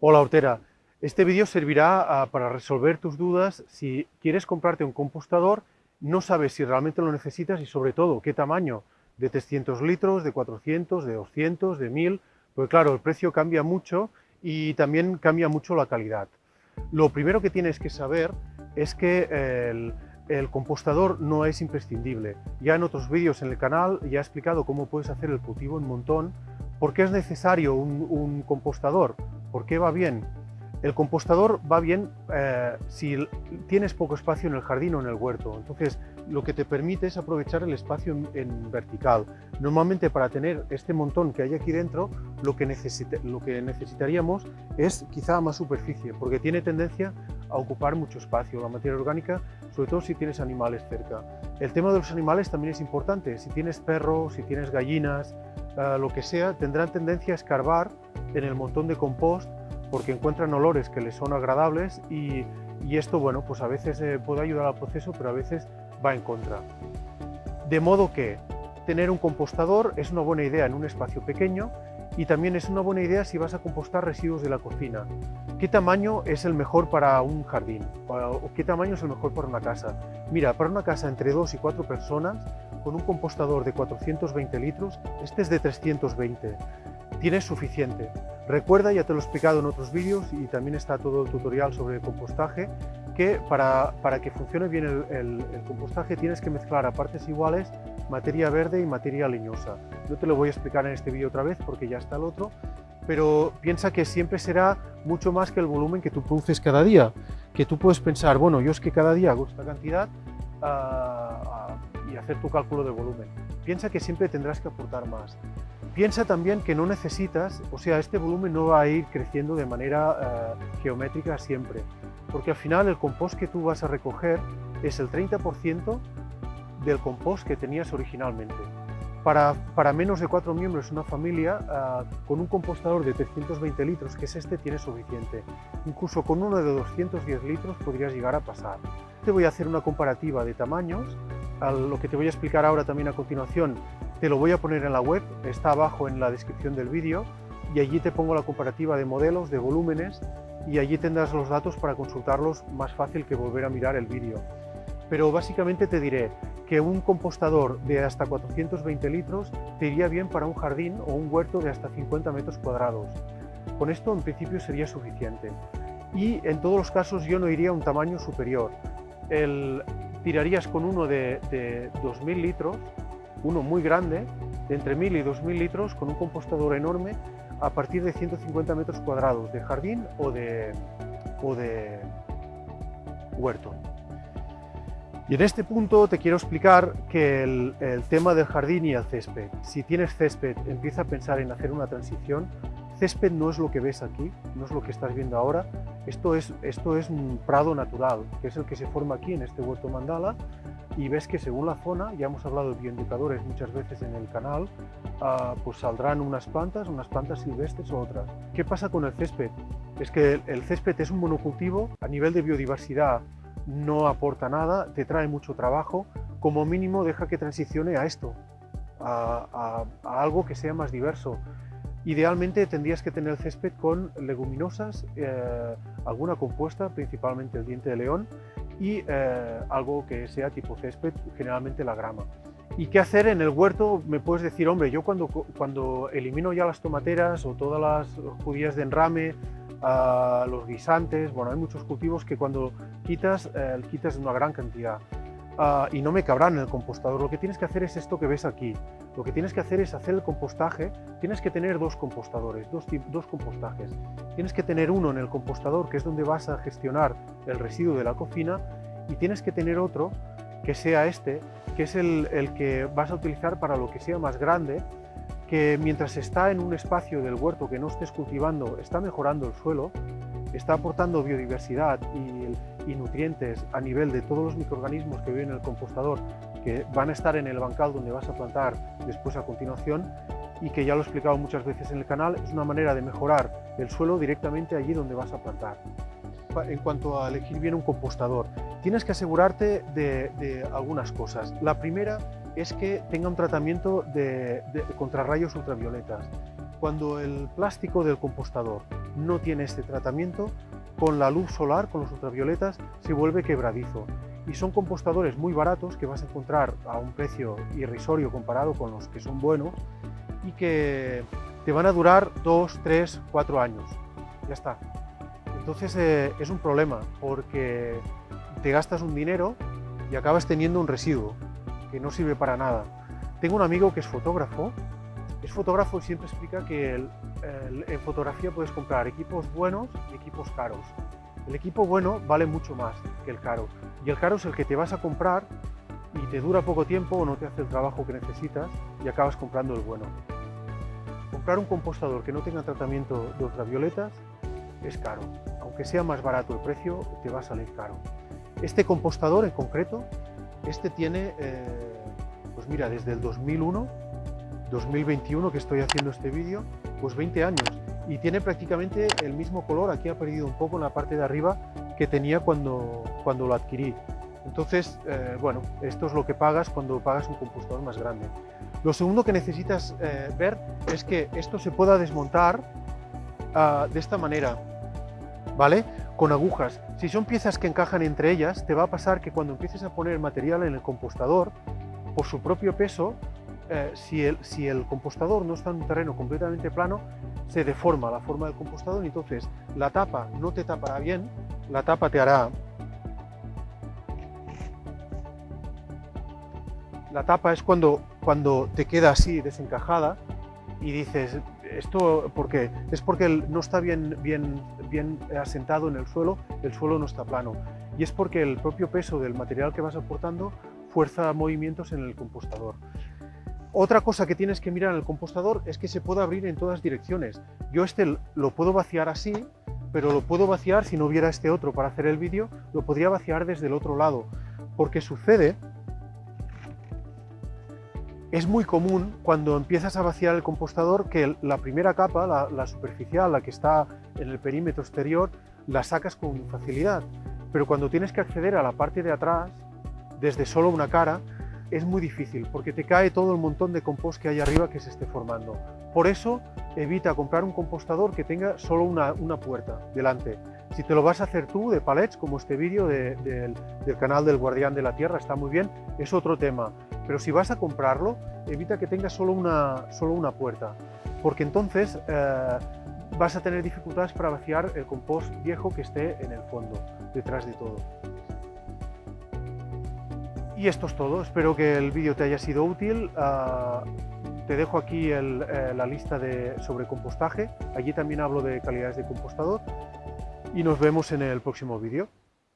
Hola Hortera, este vídeo servirá ah, para resolver tus dudas si quieres comprarte un compostador, no sabes si realmente lo necesitas y sobre todo qué tamaño, de 300 litros, de 400, de 200, de 1000, porque claro, el precio cambia mucho y también cambia mucho la calidad. Lo primero que tienes que saber es que el, compostador no es imprescindible. Ya en otros vídeos en el canal ya he explicado cómo puedes hacer el cultivo en montón. ¿Por qué es necesario un compostador? ¿Por qué va bien? El compostador va bien eh, si tienes poco espacio en el jardín o en el huerto, entonces lo que te permite es aprovechar el espacio en, vertical. Normalmente para tener este montón que hay aquí dentro, lo que, lo que necesitaríamos es quizá más superficie, porque tiene tendencia a ocupar mucho espacio la materia orgánica, sobre todo si tienes animales cerca. El tema de los animales también es importante, si tienes perros, si tienes gallinas, lo que sea, tendrán tendencia a escarbar en el montón de compost porque encuentran olores que les son agradables y, esto, bueno, pues a veces eh, puede ayudar al proceso, pero a veces va en contra. De modo que tener un compostador es una buena idea en un espacio pequeño y también es una buena idea si vas a compostar residuos de la cocina. ¿Qué tamaño es el mejor para un jardín? ¿O qué tamaño es el mejor para una casa? Mira, para una casa entre dos y cuatro personas, con un compostador de 420 litros, este es de 320 tienes suficiente. Recuerda, ya te lo he explicado en otros vídeos y también está todo el tutorial sobre compostaje, que para, para que funcione bien el, compostaje tienes que mezclar a partes iguales materia verde y materia leñosa. No te lo voy a explicar en este vídeo otra vez porque ya está el otro, pero piensa que siempre será mucho más que el volumen que tú produces cada día, que tú puedes pensar, bueno, yo es que cada día hago esta cantidad ah, ah, y hacer tu cálculo de volumen. Piensa que siempre tendrás que aportar más. Piensa también que no necesitas, o sea, este volumen no va a ir creciendo de manera eh, geométrica siempre, porque al final el compost que tú vas a recoger es el 30% del compost que tenías originalmente. Para, para, menos de cuatro miembros una familia, eh, con un compostador de 320 litros, que es este, tienes suficiente. Incluso con uno de 210 litros podrías llegar a pasar. Te voy a hacer una comparativa de tamaños, a lo que te voy a explicar ahora también a continuación te lo voy a poner en la web, está abajo en la descripción del vídeo y allí te pongo la comparativa de modelos, de volúmenes y allí tendrás los datos para consultarlos más fácil que volver a mirar el vídeo. Pero básicamente te diré que un compostador de hasta 420 litros te iría bien para un jardín o un huerto de hasta 50 metros cuadrados. Con esto en principio sería suficiente. Y en todos los casos yo no iría a un tamaño superior. El, tirarías con uno de, de 2.000 litros uno muy grande, de entre 1000 y 2000 litros, con un compostador enorme a partir de 150 metros cuadrados de jardín o de, huerto. Y en este punto te quiero explicar que el, tema del jardín y el césped. Si tienes césped, empieza a pensar en hacer una transición. Césped no es lo que ves aquí, no es lo que estás viendo ahora. Esto es, esto es un prado natural, que es el que se forma aquí en este huerto mandala y ves que según la zona, ya hemos hablado de bioindicadores muchas veces en el canal, ah, pues saldrán unas plantas, unas plantas silvestres o otras. ¿Qué pasa con el césped? Es que el, césped es un monocultivo, a nivel de biodiversidad no aporta nada, te trae mucho trabajo, como mínimo deja que transicione a esto, a, algo que sea más diverso. Idealmente tendrías que tener el césped con leguminosas, eh, alguna compuesta, principalmente el diente de león, y eh, algo que sea tipo césped, generalmente la grama. ¿Y qué hacer en el huerto? Me puedes decir, hombre, yo cuando, cuando elimino ya las tomateras o todas las judías de enrame, uh, los guisantes, bueno, hay muchos cultivos que cuando quitas, eh, quitas una gran cantidad. Uh, y no me cabrán en el compostador. Lo que tienes que hacer es esto que ves aquí. Lo que tienes que hacer es hacer el compostaje. Tienes que tener dos compostadores, dos, dos compostajes. Tienes que tener uno en el compostador, que es donde vas a gestionar el residuo de la cocina, y tienes que tener otro que sea este, que es el, el que vas a utilizar para lo que sea más grande, que mientras está en un espacio del huerto que no estés cultivando, está mejorando el suelo, está aportando biodiversidad y, nutrientes a nivel de todos los microorganismos que viven en el compostador, que van a estar en el bancal donde vas a plantar después a continuación y que ya lo he explicado muchas veces en el canal, es una manera de mejorar el suelo directamente allí donde vas a plantar. En cuanto a elegir bien un compostador, tienes que asegurarte de, algunas cosas. La primera es que tenga un tratamiento de, contra rayos ultravioletas. Cuando el plástico del compostador no tiene este tratamiento, con la luz solar, con los ultravioletas, se vuelve quebradizo. Y son compostadores muy baratos que vas a encontrar a un precio irrisorio comparado con los que son buenos y que te van a durar 2, 3, 4 años. Ya está. Entonces eh, es un problema porque te gastas un dinero y acabas teniendo un residuo que no sirve para nada. Tengo un amigo que es fotógrafo, es fotógrafo y siempre explica que en fotografía puedes comprar equipos buenos y equipos caros. El equipo bueno vale mucho más que el caro y el caro es el que te vas a comprar y te dura poco tiempo o no te hace el trabajo que necesitas y acabas comprando el bueno. Comprar un compostador que no tenga tratamiento de ultravioletas es caro. Aunque sea más barato el precio, te va a salir caro. Este compostador en concreto, este tiene, eh, pues mira, desde el 2001, 2021 que estoy haciendo este vídeo, pues 20 años. Y tiene prácticamente el mismo color, aquí ha perdido un poco en la parte de arriba que tenía cuando, cuando lo adquirí. Entonces, eh, bueno, esto es lo que pagas cuando pagas un compostador más grande. Lo segundo que necesitas eh, ver es que esto se pueda desmontar ah, de esta manera, ¿vale? Con agujas. Si son piezas que encajan entre ellas, te va a pasar que cuando empieces a poner material en el compostador, por su propio peso, eh, si, el, compostador no está en un terreno completamente plano, se deforma la forma del compostador y entonces la tapa no te tapará bien, la tapa te hará La tapa es cuando, te queda así desencajada y dices, ¿esto por qué? Es porque no está bien, bien asentado en el suelo, el suelo no está plano. Y es porque el propio peso del material que vas aportando fuerza movimientos en el compostador. Otra cosa que tienes que mirar en el compostador es que se puede abrir en todas direcciones. Yo este lo puedo vaciar así, pero lo puedo vaciar, si no hubiera este otro para hacer el vídeo, lo podría vaciar desde el otro lado. Porque sucede es muy común cuando empiezas a vaciar el compostador que la primera capa, la, superficial, la que está en el perímetro exterior, la sacas con facilidad. Pero cuando tienes que acceder a la parte de atrás, desde solo una cara, es muy difícil porque te cae todo el montón de compost que hay arriba que se esté formando. Por eso evita comprar un compostador que tenga solo una, puerta delante. Si te lo vas a hacer tú de palets, como este vídeo del canal del Guardián de la Tierra, está muy bien, es otro tema. Pero si vas a comprarlo, evita que tenga solo una, solo una puerta, porque entonces eh, vas a tener dificultades para vaciar el compost viejo que esté en el fondo, detrás de todo. Y esto es todo, espero que el vídeo te haya sido útil. Ah, te dejo aquí eh, la lista de, sobre compostaje, allí también hablo de calidades de compostador y nos vemos en el próximo vídeo.